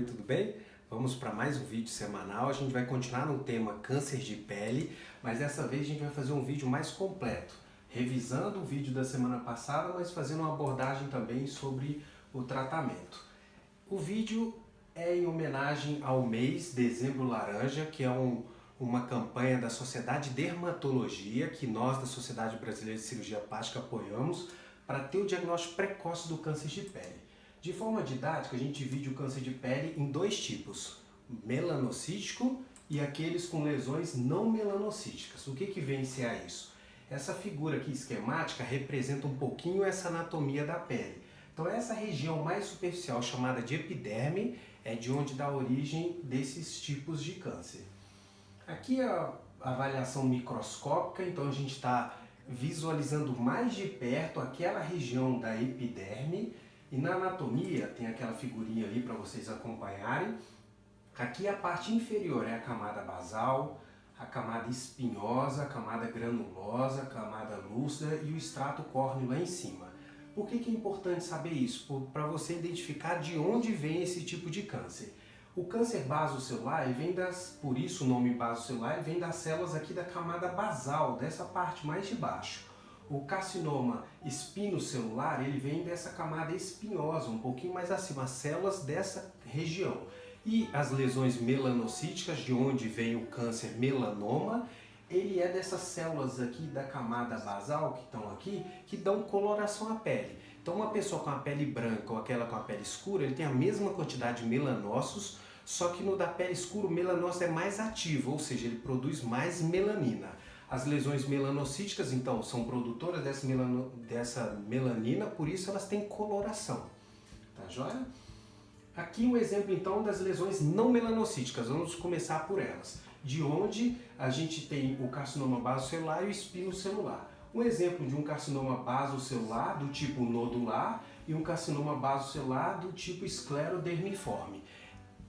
Oi, tudo bem? Vamos para mais um vídeo semanal. A gente vai continuar no tema câncer de pele, mas dessa vez a gente vai fazer um vídeo mais completo, revisando o vídeo da semana passada, mas fazendo uma abordagem também sobre o tratamento. O vídeo é em homenagem ao mês Dezembro Laranja, que é um, uma campanha da Sociedade Dermatologia, que nós da Sociedade Brasileira de Cirurgia Plástica apoiamos, para ter o diagnóstico precoce do câncer de pele. De forma didática, a gente divide o câncer de pele em dois tipos, melanocítico e aqueles com lesões não melanocíticas. O que, que vem ser a isso? Essa figura aqui esquemática representa um pouquinho essa anatomia da pele. Então essa região mais superficial, chamada de epiderme, é de onde dá origem desses tipos de câncer. Aqui a avaliação microscópica, então a gente está visualizando mais de perto aquela região da epiderme, e na anatomia, tem aquela figurinha ali para vocês acompanharem. Aqui a parte inferior é a camada basal, a camada espinhosa, a camada granulosa, a camada lúcida e o extrato córneo lá em cima. Por que, que é importante saber isso? Para você identificar de onde vem esse tipo de câncer. O câncer basocelular vem das, por isso o nome basocelular, vem das células aqui da camada basal, dessa parte mais de baixo. O carcinoma espinocelular, ele vem dessa camada espinhosa, um pouquinho mais acima, as células dessa região. E as lesões melanocíticas, de onde vem o câncer melanoma, ele é dessas células aqui da camada basal, que estão aqui, que dão coloração à pele. Então uma pessoa com a pele branca ou aquela com a pele escura, ele tem a mesma quantidade de melanócitos, só que no da pele escura o melanócito é mais ativo, ou seja, ele produz mais melanina. As lesões melanocíticas, então, são produtoras dessa, melano, dessa melanina, por isso elas têm coloração. Tá joia? Aqui um exemplo, então, das lesões não melanocíticas. Vamos começar por elas. De onde a gente tem o carcinoma basocelular e o espinocelular. Um exemplo de um carcinoma basocelular do tipo nodular e um carcinoma basocelular do tipo esclerodermiforme.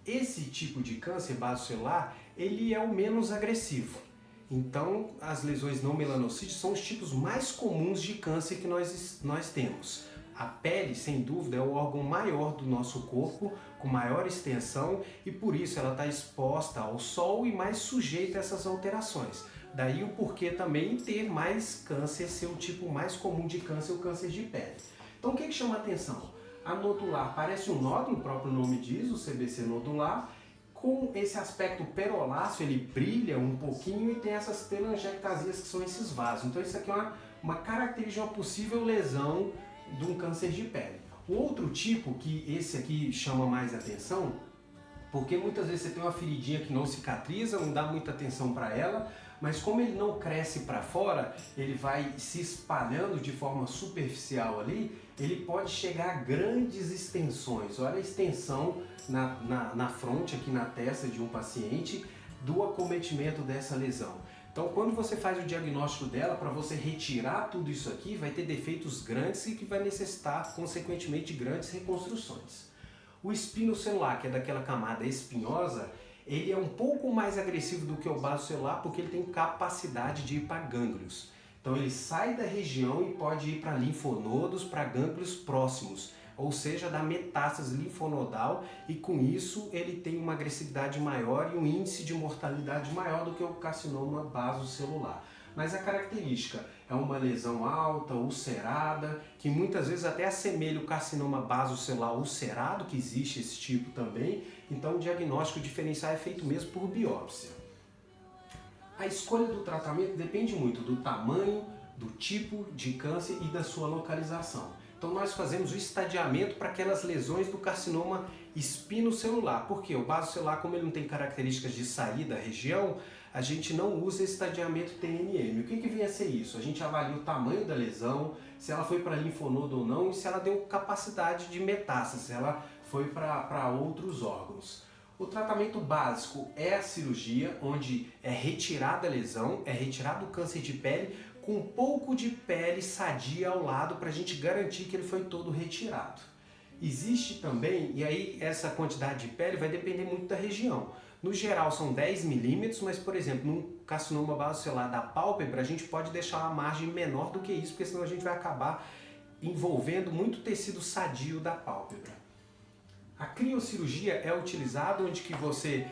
Esse tipo de câncer basocelular, ele é o menos agressivo. Então, as lesões não melanocíticas são os tipos mais comuns de câncer que nós, nós temos. A pele, sem dúvida, é o órgão maior do nosso corpo, com maior extensão e por isso ela está exposta ao sol e mais sujeita a essas alterações. Daí o porquê também ter mais câncer, ser o tipo mais comum de câncer, o câncer de pele. Então o que, que chama atenção? A nodular parece um nódulo, o próprio nome diz, o CBC nodular, com esse aspecto peroláceo, ele brilha um pouquinho e tem essas telangiectasias que são esses vasos. Então isso aqui é uma, uma característica uma possível lesão de um câncer de pele. O outro tipo, que esse aqui chama mais atenção, porque muitas vezes você tem uma feridinha que não cicatriza, não dá muita atenção para ela, mas como ele não cresce para fora, ele vai se espalhando de forma superficial ali, ele pode chegar a grandes extensões. Olha a extensão na, na, na fronte, aqui na testa de um paciente, do acometimento dessa lesão. Então, quando você faz o diagnóstico dela, para você retirar tudo isso aqui, vai ter defeitos grandes e que vai necessitar, consequentemente, grandes reconstruções. O espino celular, que é daquela camada espinhosa, ele é um pouco mais agressivo do que o baso celular porque ele tem capacidade de ir para gânglios. Então ele sai da região e pode ir para linfonodos, para gânglios próximos, ou seja, da metástase linfonodal e com isso ele tem uma agressividade maior e um índice de mortalidade maior do que o carcinoma basocelular. Mas a característica é uma lesão alta, ulcerada, que muitas vezes até assemelha o carcinoma basocelular ulcerado, que existe esse tipo também, então o diagnóstico diferencial é feito mesmo por biópsia. A escolha do tratamento depende muito do tamanho, do tipo de câncer e da sua localização. Então nós fazemos o estadiamento para aquelas lesões do carcinoma espinocelular. Porque o basocelular, como ele não tem características de sair da região, a gente não usa estadiamento TNM. O que, que vem a ser isso? A gente avalia o tamanho da lesão, se ela foi para linfonodo ou não e se ela deu capacidade de metástase, se ela foi para outros órgãos. O tratamento básico é a cirurgia, onde é retirada a lesão, é retirado o câncer de pele, com um pouco de pele sadia ao lado para a gente garantir que ele foi todo retirado. Existe também, e aí essa quantidade de pele vai depender muito da região. No geral são 10 milímetros, mas por exemplo, num carcinoma basocelular da pálpebra, a gente pode deixar uma margem menor do que isso, porque senão a gente vai acabar envolvendo muito tecido sadio da pálpebra. A criocirurgia é utilizada onde que você,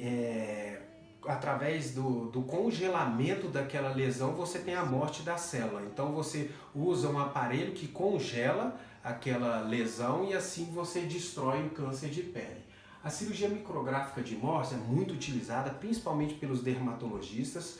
é, através do, do congelamento daquela lesão, você tem a morte da célula. Então você usa um aparelho que congela aquela lesão e assim você destrói o câncer de pele. A cirurgia micrográfica de Morse é muito utilizada principalmente pelos dermatologistas,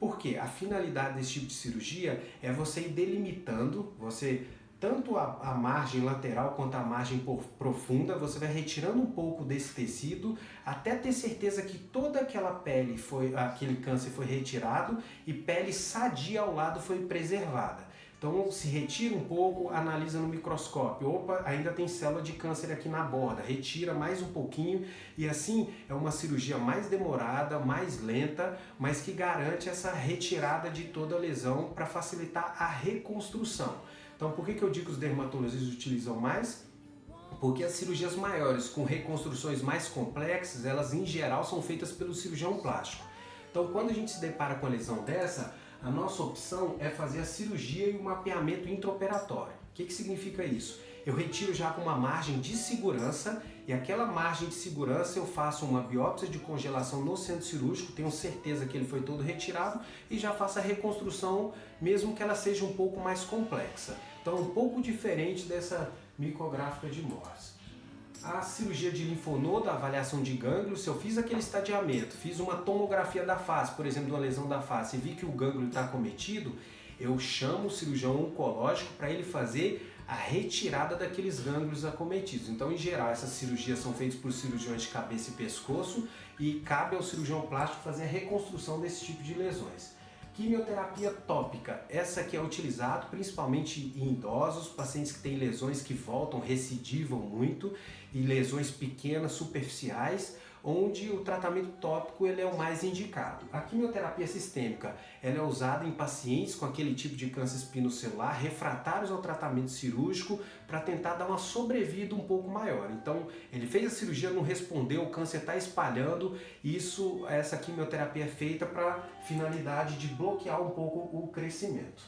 porque a finalidade desse tipo de cirurgia é você ir delimitando, você tanto a, a, margem lateral quanto a margem profunda, você vai retirando um pouco desse tecido até ter certeza que toda aquela pele foi, aquele câncer foi retirado e pele sadia ao lado foi preservada. Então se retira um pouco, analisa no microscópio, opa, ainda tem célula de câncer aqui na borda, retira mais um pouquinho e assim é uma cirurgia mais demorada, mais lenta, mas que garante essa retirada de toda a lesão para facilitar a reconstrução. Então por que, que eu digo que os dermatologistas utilizam mais? Porque as cirurgias maiores, com reconstruções mais complexas, elas em geral são feitas pelo cirurgião plástico. Então quando a gente se depara com a lesão dessa, a nossa opção é fazer a cirurgia e o mapeamento intraoperatório. O que, que significa isso? Eu retiro já com uma margem de segurança e aquela margem de segurança eu faço uma biópsia de congelação no centro cirúrgico, tenho certeza que ele foi todo retirado e já faço a reconstrução, mesmo que ela seja um pouco mais complexa. Então, um pouco diferente dessa micográfica de Morse. A cirurgia de linfonodo, a avaliação de gânglio, se eu fiz aquele estadiamento, fiz uma tomografia da face, por exemplo, de uma lesão da face, e vi que o gânglio está cometido, eu chamo o cirurgião oncológico para ele fazer a retirada daqueles gânglios acometidos. Então, em geral, essas cirurgias são feitas por cirurgiões de cabeça e pescoço e cabe ao cirurgião plástico fazer a reconstrução desse tipo de lesões. Quimioterapia tópica, essa que é utilizada principalmente em idosos, pacientes que têm lesões que voltam, recidivam muito e lesões pequenas, superficiais, onde o tratamento tópico ele é o mais indicado. A quimioterapia sistêmica ela é usada em pacientes com aquele tipo de câncer espinocelular refratários ao tratamento cirúrgico para tentar dar uma sobrevida um pouco maior. Então ele fez a cirurgia, não respondeu, o câncer está espalhando, isso, essa quimioterapia é feita para finalidade de bloquear um pouco o crescimento.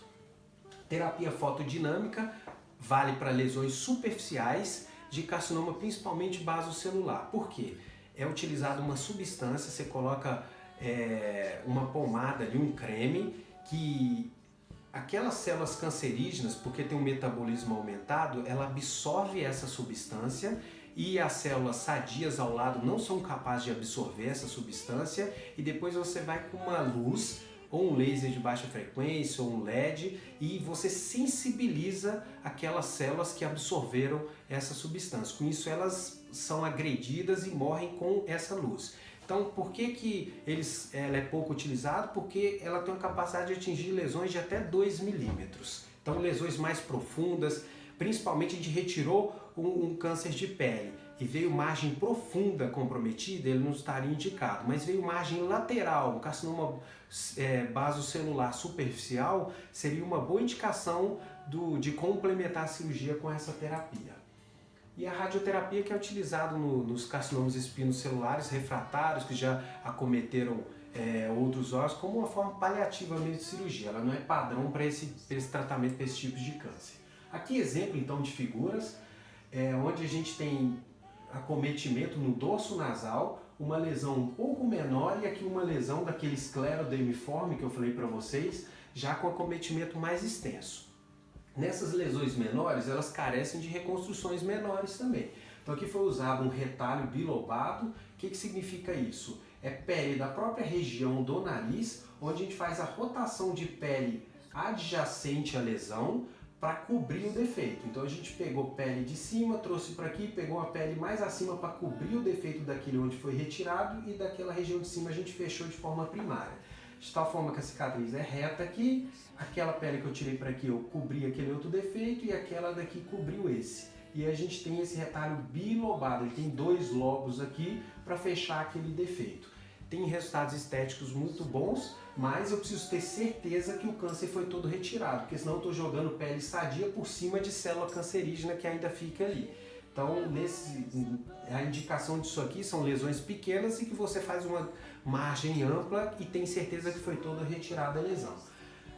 Terapia fotodinâmica vale para lesões superficiais de carcinoma, principalmente basocelular. Por quê? É utilizada uma substância, você coloca é, uma pomada ali, um creme, que aquelas células cancerígenas, porque tem um metabolismo aumentado, ela absorve essa substância e as células sadias ao lado não são capazes de absorver essa substância e depois você vai com uma luz ou um laser de baixa frequência ou um LED e você sensibiliza aquelas células que absorveram essa substância. Com isso elas são agredidas e morrem com essa luz. Então, por que, que eles, ela é pouco utilizada? Porque ela tem uma capacidade de atingir lesões de até 2 milímetros. Então, lesões mais profundas, principalmente a gente retirou um, um, câncer de pele e veio margem profunda comprometida, ele não estaria indicado, mas veio margem lateral, um carcinoma é, basocelular superficial, seria uma boa indicação do, de complementar a cirurgia com essa terapia. E a radioterapia que é utilizada no, nos carcinomas espinocelulares refratários que já acometeram é, outros órgãos como uma forma paliativa mesmo de cirurgia. Ela não é padrão para esse, esse tratamento para esse tipo de câncer. Aqui exemplo então de figuras, é, onde a gente tem acometimento no dorso nasal, uma lesão um pouco menor e aqui uma lesão daquele esclerodemiforme que eu falei para vocês, já com acometimento mais extenso. Nessas lesões menores, elas carecem de reconstruções menores também. Então aqui foi usado um retalho bilobado. O que, que significa isso? É pele da própria região do nariz, onde a gente faz a rotação de pele adjacente à lesão para cobrir o defeito. Então a gente pegou pele de cima, trouxe para aqui, pegou a pele mais acima para cobrir o defeito daquele onde foi retirado e daquela região de cima a gente fechou de forma primária. De tal forma que a cicatriz é reta aqui, aquela pele que eu tirei para aqui eu cobri aquele outro defeito e aquela daqui cobriu esse. E a gente tem esse retalho bilobado, ele tem dois lobos aqui para fechar aquele defeito tem resultados estéticos muito bons, mas eu preciso ter certeza que o câncer foi todo retirado, porque senão eu estou jogando pele sadia por cima de célula cancerígena que ainda fica ali. Então, nesse, a indicação disso aqui são lesões pequenas e que você faz uma margem ampla e tem certeza que foi toda retirada a lesão.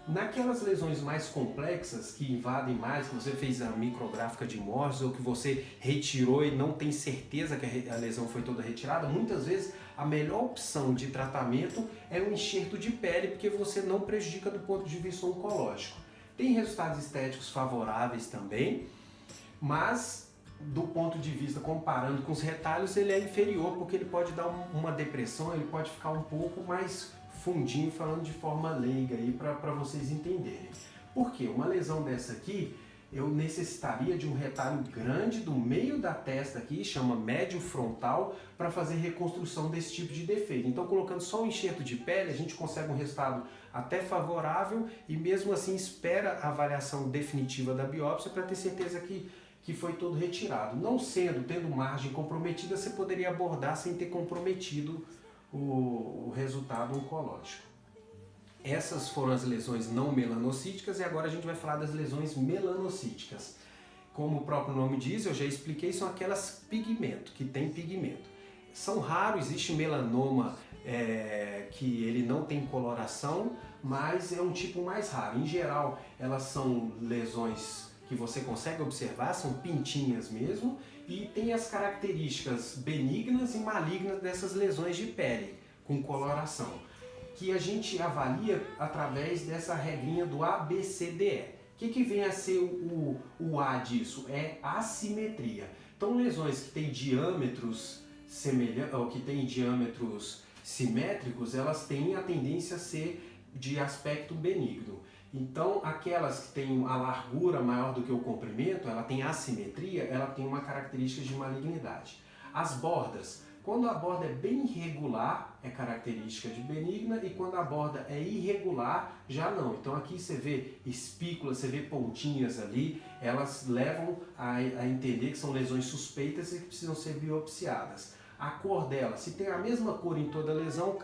Naquelas lesões mais complexas, que invadem mais, que você fez a micrográfica de Morse ou que você retirou e não tem certeza que a lesão foi toda retirada, muitas vezes a melhor opção de tratamento é o enxerto de pele, porque você não prejudica do ponto de vista oncológico. Tem resultados estéticos favoráveis também, mas do ponto de vista comparando com os retalhos, ele é inferior porque ele pode dar uma depressão, ele pode ficar um pouco mais fundinho, falando de forma leiga aí para vocês entenderem. Por quê? Uma lesão dessa aqui, eu necessitaria de um retalho grande do meio da testa aqui, chama médio frontal, para fazer reconstrução desse tipo de defeito. Então, colocando só um enxerto de pele, a gente consegue um resultado até favorável e mesmo assim espera a avaliação definitiva da biópsia para ter certeza que que foi todo retirado. Não sendo, tendo margem comprometida, você poderia abordar sem ter comprometido o, o resultado oncológico. Essas foram as lesões não melanocíticas e agora a gente vai falar das lesões melanocíticas. Como o próprio nome diz, eu já expliquei, são aquelas pigmento, que tem pigmento. São raros, existe melanoma é, que ele não tem coloração, mas é um tipo mais raro. Em geral, elas são lesões que você consegue observar, são pintinhas mesmo, e tem as características benignas e malignas dessas lesões de pele, com coloração, que a gente avalia através dessa regrinha do ABCDE. O que, que vem a ser o, o A disso? É assimetria. Então lesões que têm diâmetros semelhantes, ou que têm diâmetros simétricos, elas têm a tendência a ser de aspecto benigno. Então, aquelas que têm a largura maior do que o comprimento, ela tem assimetria, ela tem uma característica de malignidade. As bordas, quando a borda é bem irregular, é característica de benigna, e quando a borda é irregular, já não. Então aqui você vê espículas, você vê pontinhas ali, elas levam a, a entender que são lesões suspeitas e que precisam ser biopsiadas. A cor dela, se tem a mesma cor em toda lesão,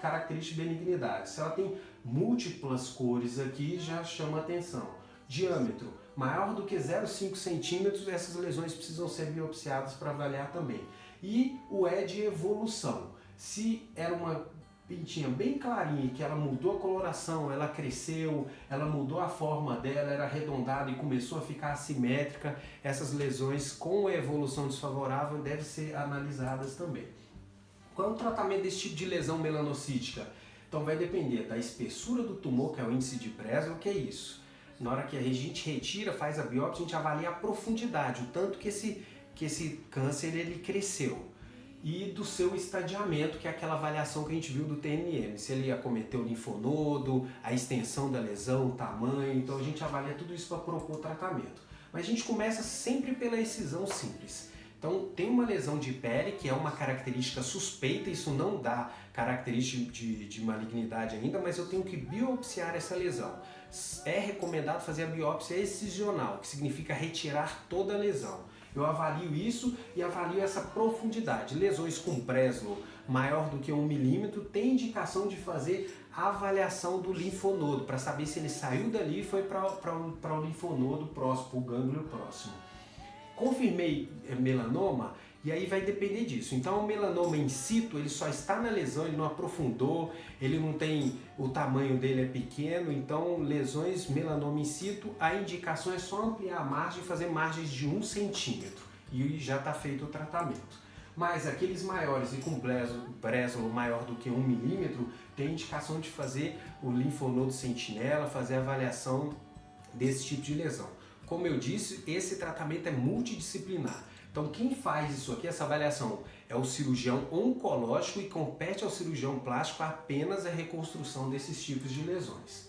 característica de benignidade. Se ela tem múltiplas cores aqui, já chama atenção. Diâmetro, maior do que 0,5 centímetros, essas lesões precisam ser biopsiadas para avaliar também. E o E de evolução. Se era uma pintinha bem clarinha, que ela mudou a coloração, ela cresceu, ela mudou a forma dela, era arredondada e começou a ficar assimétrica, essas lesões com evolução desfavorável devem ser analisadas também. Qual é o tratamento desse tipo de lesão melanocítica? Então vai depender da espessura do tumor, que é o índice de Breslow, que é isso. Na hora que a gente retira, faz a biópsia, a gente avalia a profundidade, o tanto que esse, que esse câncer ele cresceu e do seu estadiamento, que é aquela avaliação que a gente viu do TNM, se ele acometeu o linfonodo, a extensão da lesão, o tamanho, então a gente avalia tudo isso para propor o tratamento. Mas a gente começa sempre pela excisão simples. Então tem uma lesão de pele que é uma característica suspeita, isso não dá característica de, de malignidade ainda, mas eu tenho que biopsiar essa lesão. É recomendado fazer a biópsia excisional, que significa retirar toda a lesão. Eu avalio isso e avalio essa profundidade. Lesões com Breslow maior do que um milímetro tem indicação de fazer a avaliação do linfonodo para saber se ele saiu dali e foi para o linfonodo próximo, o gânglio próximo. Confirmei é, melanoma, e aí vai depender disso. Então o melanoma in situ, ele só está na lesão, ele não aprofundou, ele não tem, o tamanho dele é pequeno, então lesões melanoma in situ, a indicação é só ampliar a margem fazer margens de um centímetro e já está feito o tratamento. Mas aqueles maiores e com Breslow maior do que um milímetro, tem indicação de fazer o linfonodo sentinela, fazer avaliação desse tipo de lesão. Como eu disse, esse tratamento é multidisciplinar. Então quem faz isso aqui, essa avaliação, é o cirurgião oncológico e compete ao cirurgião plástico apenas a reconstrução desses tipos de lesões.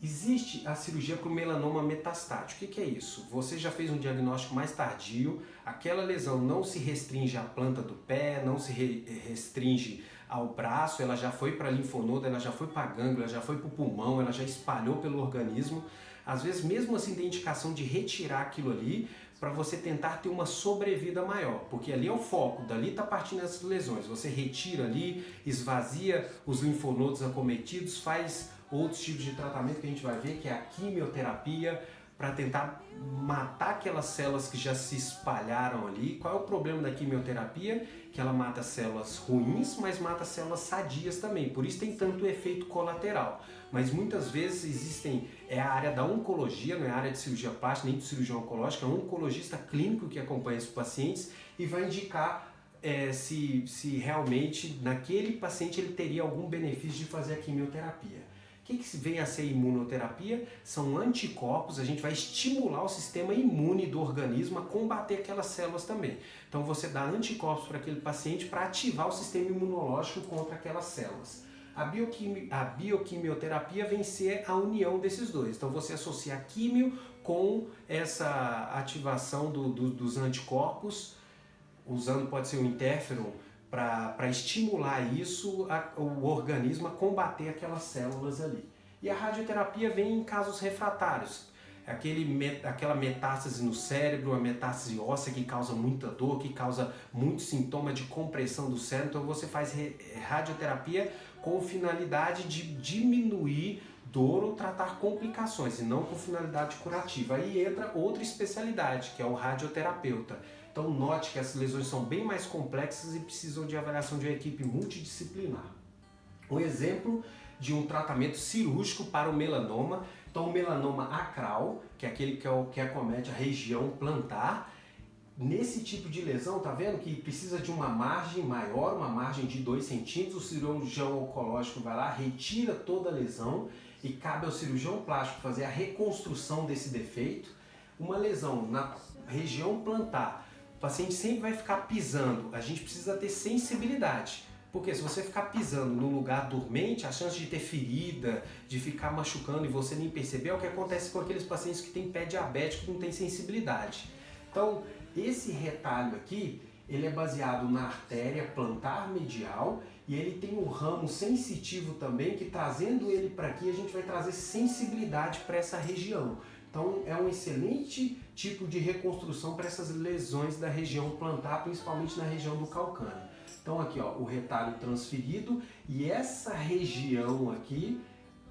Existe a cirurgia para o melanoma metastático. O que, é isso? Você já fez um diagnóstico mais tardio, aquela lesão não se restringe à planta do pé, não se restringe ao braço, ela já foi para a linfonodo, ela já foi para a gânglio, ela já foi para o pulmão, ela já espalhou pelo organismo. Às vezes, mesmo assim, tem indicação de retirar aquilo ali, para você tentar ter uma sobrevida maior, porque ali é o foco, dali está partindo as lesões. Você retira ali, esvazia os linfonodos acometidos, faz outros tipos de tratamento que a gente vai ver, que é a quimioterapia, para tentar matar aquelas células que já se espalharam ali. Qual é o problema da quimioterapia? Que ela mata células ruins, mas mata células sadias também. Por isso tem tanto efeito colateral. Mas muitas vezes existem, é a área da oncologia, não é a área de cirurgia plástica, nem de cirurgia oncológica, é um oncologista clínico que acompanha esses pacientes e vai indicar é, se, se realmente naquele paciente ele teria algum benefício de fazer a quimioterapia. O que, que vem a ser imunoterapia? São anticorpos, a gente vai estimular o sistema imune do organismo a combater aquelas células também. Então você dá anticorpos para aquele paciente para ativar o sistema imunológico contra aquelas células. A, bioquimi a bioquimioterapia vem ser a união desses dois. Então você associa a químio com essa ativação do, do, dos anticorpos, usando pode ser o interferon, para estimular isso, a, o organismo a combater aquelas células ali. E a radioterapia vem em casos refratários, aquele, aquela metástase no cérebro, a metástase óssea que causa muita dor, que causa muito sintoma de compressão do cérebro, então você faz radioterapia com finalidade de diminuir dor ou tratar complicações, e não com finalidade curativa. Aí entra outra especialidade, que é o radioterapeuta. Então note que essas lesões são bem mais complexas e precisam de avaliação de uma equipe multidisciplinar. Um exemplo de um tratamento cirúrgico para o melanoma, então o melanoma acral, que é aquele que, é o, que acomete a região plantar, Nesse tipo de lesão, tá vendo que precisa de uma margem maior, uma margem de 2 centímetros, o cirurgião oncológico vai lá, retira toda a lesão e cabe ao cirurgião plástico fazer a reconstrução desse defeito. Uma lesão na região plantar, o paciente sempre vai ficar pisando, a gente precisa ter sensibilidade. Porque se você ficar pisando no lugar dormente, a chance de ter ferida, de ficar machucando e você nem perceber é o que acontece com aqueles pacientes que têm pé diabético e não têm sensibilidade. Então, esse retalho aqui, ele é baseado na artéria plantar medial e ele tem um ramo sensitivo também que trazendo ele para aqui a gente vai trazer sensibilidade para essa região. Então é um excelente tipo de reconstrução para essas lesões da região plantar, principalmente na região do calcâneo. Então aqui ó, o retalho transferido e essa região aqui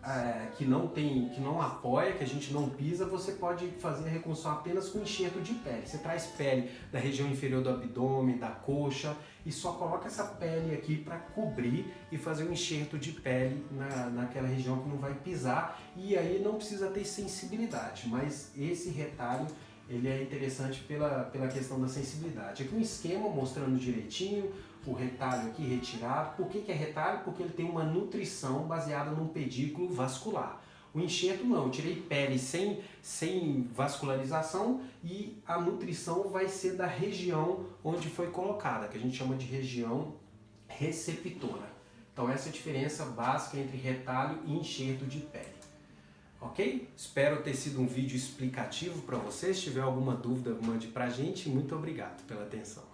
é, que não tem, que não apoia, que a gente não pisa, você pode fazer a reconstrução apenas com enxerto de pele. Você traz pele da região inferior do abdômen, da coxa e só coloca essa pele aqui para cobrir e fazer um enxerto de pele na, naquela região que não vai pisar e aí não precisa ter sensibilidade, mas esse retalho ele é interessante pela, pela questão da sensibilidade. Aqui um esquema mostrando direitinho o retalho aqui retirado. Por que, que é retalho? Porque ele tem uma nutrição baseada num pedículo vascular. O enxerto não, eu tirei pele sem, sem vascularização e a nutrição vai ser da região onde foi colocada, que a gente chama de região receptora. Então essa é a diferença básica entre retalho e enxerto de pele. Ok? Espero ter sido um vídeo explicativo para vocês. Se tiver alguma dúvida, mande para a gente. Muito obrigado pela atenção.